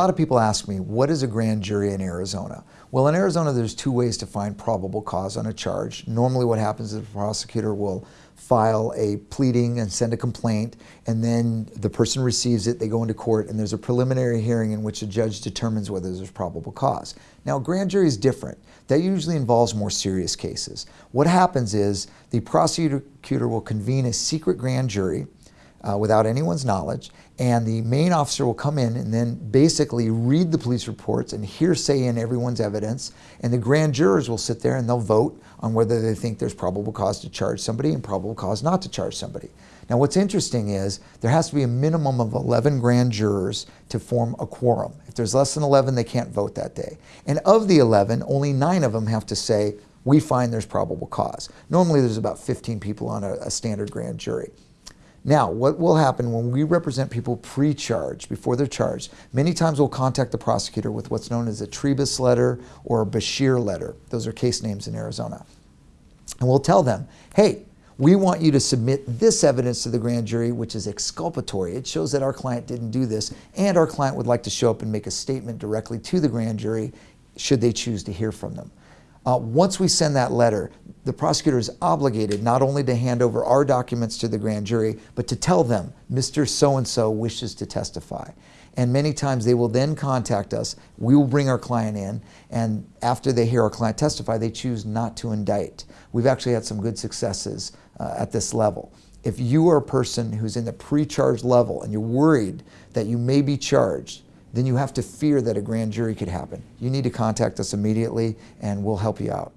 lot of people ask me, what is a grand jury in Arizona? Well, in Arizona, there's two ways to find probable cause on a charge. Normally what happens is the prosecutor will file a pleading and send a complaint, and then the person receives it, they go into court, and there's a preliminary hearing in which a judge determines whether there's probable cause. Now, grand jury is different. That usually involves more serious cases. What happens is the prosecutor will convene a secret grand jury, uh, without anyone's knowledge, and the main officer will come in and then basically read the police reports and hearsay in everyone's evidence, and the grand jurors will sit there and they'll vote on whether they think there's probable cause to charge somebody and probable cause not to charge somebody. Now what's interesting is there has to be a minimum of 11 grand jurors to form a quorum. If there's less than 11, they can't vote that day. And of the 11, only nine of them have to say, we find there's probable cause. Normally there's about 15 people on a, a standard grand jury. Now, what will happen when we represent people pre-charged, before they're charged, many times we'll contact the prosecutor with what's known as a Trebus letter or a Beshear letter. Those are case names in Arizona. And we'll tell them, hey, we want you to submit this evidence to the grand jury, which is exculpatory. It shows that our client didn't do this, and our client would like to show up and make a statement directly to the grand jury should they choose to hear from them. Uh, once we send that letter, the prosecutor is obligated not only to hand over our documents to the grand jury, but to tell them, Mr. So-and-so wishes to testify. And many times they will then contact us, we will bring our client in, and after they hear our client testify, they choose not to indict. We've actually had some good successes uh, at this level. If you are a person who's in the pre-charge level and you're worried that you may be charged, then you have to fear that a grand jury could happen. You need to contact us immediately and we'll help you out.